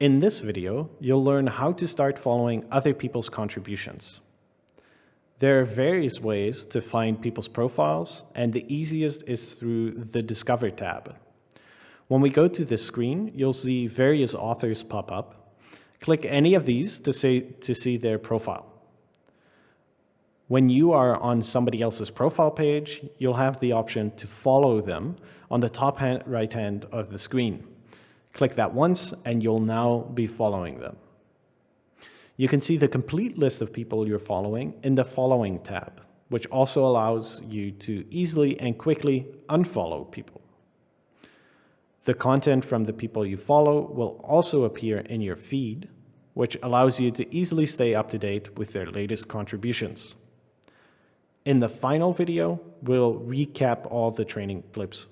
In this video, you'll learn how to start following other people's contributions. There are various ways to find people's profiles, and the easiest is through the Discover tab. When we go to this screen, you'll see various authors pop up. Click any of these to, say, to see their profile. When you are on somebody else's profile page, you'll have the option to follow them on the top right hand of the screen. Click that once and you'll now be following them. You can see the complete list of people you're following in the Following tab, which also allows you to easily and quickly unfollow people. The content from the people you follow will also appear in your feed, which allows you to easily stay up to date with their latest contributions. In the final video, we'll recap all the training clips